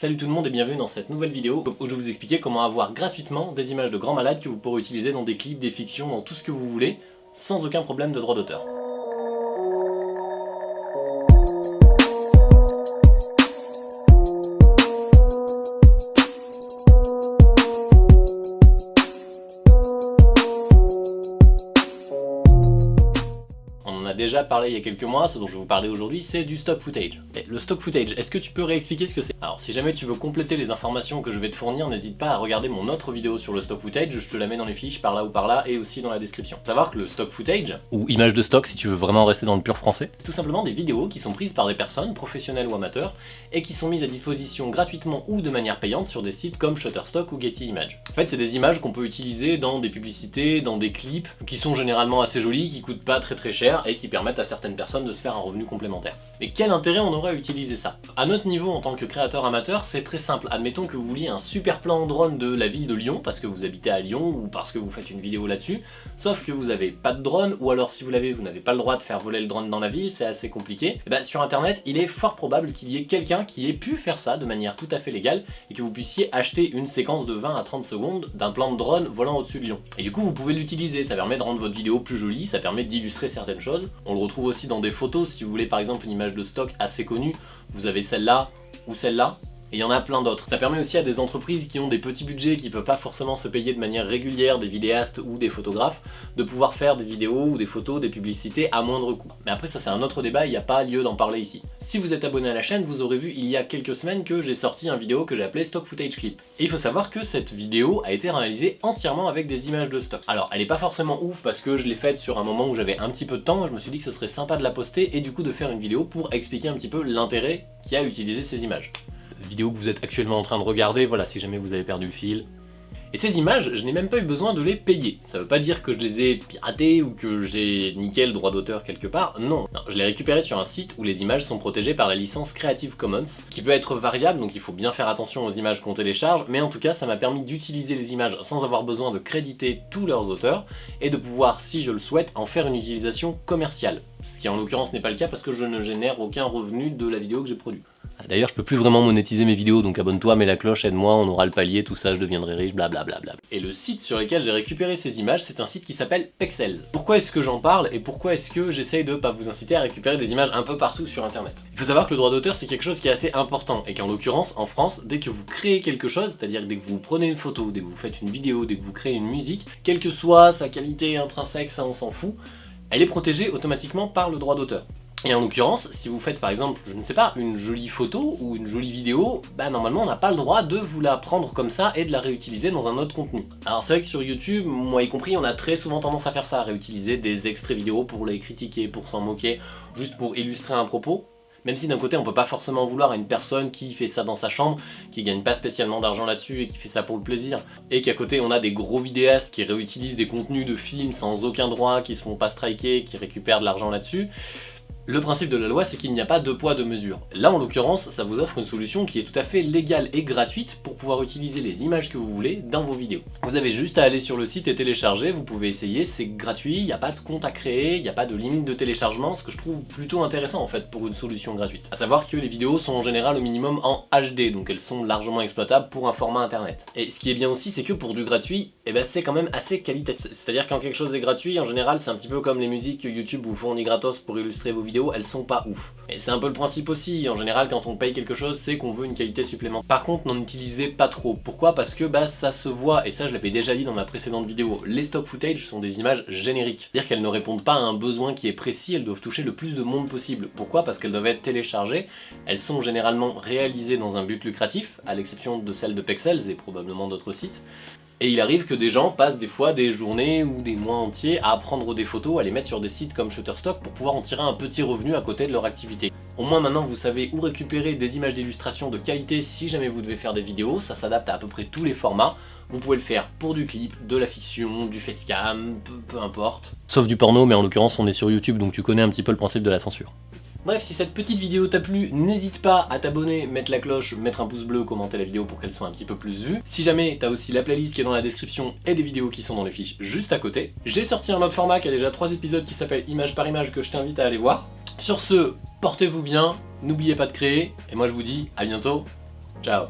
Salut tout le monde et bienvenue dans cette nouvelle vidéo où je vais vous expliquer comment avoir gratuitement des images de grands malades que vous pourrez utiliser dans des clips, des fictions, dans tout ce que vous voulez, sans aucun problème de droit d'auteur. Déjà parlé il y a quelques mois, ce dont je vais vous parler aujourd'hui, c'est du stock footage. Le stock footage, est-ce que tu peux réexpliquer ce que c'est? Alors si jamais tu veux compléter les informations que je vais te fournir, n'hésite pas à regarder mon autre vidéo sur le stock footage, je te la mets dans les fiches par là ou par là et aussi dans la description. Savoir que le stock footage, ou image de stock si tu veux vraiment rester dans le pur français, tout simplement des vidéos qui sont prises par des personnes, professionnelles ou amateurs, et qui sont mises à disposition gratuitement ou de manière payante sur des sites comme Shutterstock ou Getty Images. En fait c'est des images qu'on peut utiliser dans des publicités, dans des clips, qui sont généralement assez jolis, qui coûtent pas très très cher et qui permettent à certaines personnes de se faire un revenu complémentaire. Mais quel intérêt on aurait à utiliser ça? À notre niveau en tant que créateur amateur, c'est très simple. Admettons que vous vouliez un super plan drone de la ville de Lyon, parce que vous habitez à Lyon ou parce que vous faites une vidéo là-dessus, sauf que vous n'avez pas de drone, ou alors si vous l'avez, vous n'avez pas le droit de faire voler le drone dans la ville, c'est assez compliqué. Et eh bah, ben, sur internet, il est fort probable qu'il y ait quelqu'un qui ait pu faire ça de manière tout à fait légale, et que vous puissiez acheter une séquence de 20 à 30 secondes d'un plan de drone volant au-dessus de Lyon. Et du coup, vous pouvez l'utiliser, ça permet de rendre votre vidéo plus jolie, ça permet d'illustrer certaines choses. On le retrouve aussi dans des photos, si vous voulez par exemple une image de stock assez connue, vous avez celle-là ou celle-là, et il y en a plein d'autres. Ça permet aussi à des entreprises qui ont des petits budgets, qui ne peuvent pas forcément se payer de manière régulière des vidéastes ou des photographes, de pouvoir faire des vidéos ou des photos, des publicités à moindre coût. Mais après ça c'est un autre débat, il n'y a pas lieu d'en parler ici. Si vous êtes abonné à la chaîne, vous aurez vu il y a quelques semaines que j'ai sorti un vidéo que j'ai appelé Stock Footage Clip. Et il faut savoir que cette vidéo a été réalisée entièrement avec des images de stock. Alors elle est pas forcément ouf parce que je l'ai faite sur un moment où j'avais un petit peu de temps, je me suis dit que ce serait sympa de la poster et du coup de faire une vidéo pour expliquer un petit peu l'intérêt qu'il y a à utiliser ces images vidéo que vous êtes actuellement en train de regarder, voilà, si jamais vous avez perdu le fil. Et ces images, je n'ai même pas eu besoin de les payer. Ça veut pas dire que je les ai piratées ou que j'ai niqué le droit d'auteur quelque part, non. non. Je les ai récupérées sur un site où les images sont protégées par la licence Creative Commons, qui peut être variable, donc il faut bien faire attention aux images qu'on télécharge, mais en tout cas ça m'a permis d'utiliser les images sans avoir besoin de créditer tous leurs auteurs, et de pouvoir, si je le souhaite, en faire une utilisation commerciale. Ce qui en l'occurrence n'est pas le cas parce que je ne génère aucun revenu de la vidéo que j'ai produite. D'ailleurs, je peux plus vraiment monétiser mes vidéos, donc abonne-toi, mets la cloche, aide-moi, on aura le palier, tout ça, je deviendrai riche, blablabla. Et le site sur lequel j'ai récupéré ces images, c'est un site qui s'appelle Pexels. Pourquoi est-ce que j'en parle et pourquoi est-ce que j'essaye de pas vous inciter à récupérer des images un peu partout sur internet? Il faut savoir que le droit d'auteur c'est quelque chose qui est assez important et qu'en l'occurrence, en France, dès que vous créez quelque chose, c'est-à-dire dès que vous prenez une photo, dès que vous faites une vidéo, dès que vous créez une musique, quelle que soit sa qualité intrinsèque, ça on s'en fout, elle est protégée automatiquement par le droit d'auteur. Et en l'occurrence, si vous faites par exemple, je ne sais pas, une jolie photo ou une jolie vidéo, bah normalement on n'a pas le droit de vous la prendre comme ça et de la réutiliser dans un autre contenu. Alors c'est vrai que sur YouTube, moi y compris, on a très souvent tendance à faire ça, à réutiliser des extraits vidéo pour les critiquer, pour s'en moquer, juste pour illustrer un propos. Même si d'un côté on peut pas forcément vouloir à une personne qui fait ça dans sa chambre, qui gagne pas spécialement d'argent là-dessus et qui fait ça pour le plaisir, et qu'à côté on a des gros vidéastes qui réutilisent des contenus de films sans aucun droit, qui se font pas striker, qui récupèrent de l'argent là-dessus, le principe de la loi, c'est qu'il n'y a pas de poids de mesure. Là, en l'occurrence, ça vous offre une solution qui est tout à fait légale et gratuite pour pouvoir utiliser les images que vous voulez dans vos vidéos. Vous avez juste à aller sur le site et télécharger, vous pouvez essayer, c'est gratuit, il n'y a pas de compte à créer, il n'y a pas de limite de téléchargement, ce que je trouve plutôt intéressant en fait pour une solution gratuite. A savoir que les vidéos sont en général au minimum en HD, donc elles sont largement exploitables pour un format internet. Et ce qui est bien aussi, c'est que pour du gratuit, eh ben, c'est quand même assez qualitatif. C'est-à-dire quand quelque chose est gratuit, en général, c'est un petit peu comme les musiques que YouTube vous fournit gratos pour illustrer vos vidéos elles sont pas ouf. Et c'est un peu le principe aussi, en général quand on paye quelque chose, c'est qu'on veut une qualité supplémentaire. Par contre, n'en utilisez pas trop. Pourquoi? Parce que bah ça se voit, et ça je l'avais déjà dit dans ma précédente vidéo, les stock footage sont des images génériques. C'est-à-dire qu'elles ne répondent pas à un besoin qui est précis, elles doivent toucher le plus de monde possible. Pourquoi? Parce qu'elles doivent être téléchargées, elles sont généralement réalisées dans un but lucratif, à l'exception de celles de Pexels et probablement d'autres sites. Et il arrive que des gens passent des fois des journées ou des mois entiers à prendre des photos, à les mettre sur des sites comme Shutterstock pour pouvoir en tirer un petit revenu à côté de leur activité. Au moins maintenant vous savez où récupérer des images d'illustration de qualité si jamais vous devez faire des vidéos, ça s'adapte à à peu près tous les formats. Vous pouvez le faire pour du clip, de la fiction, du facecam, peu, peu importe. Sauf du porno, mais en l'occurrence on est sur YouTube donc tu connais un petit peu le principe de la censure. Bref, si cette petite vidéo t'a plu, n'hésite pas à t'abonner, mettre la cloche, mettre un pouce bleu, commenter la vidéo pour qu'elle soit un petit peu plus vue. Si jamais t'as aussi la playlist qui est dans la description et des vidéos qui sont dans les fiches juste à côté. J'ai sorti un autre format qui a déjà 3 épisodes qui s'appelle Image par image que je t'invite à aller voir. Sur ce, portez-vous bien, n'oubliez pas de créer, et moi je vous dis à bientôt, Ciao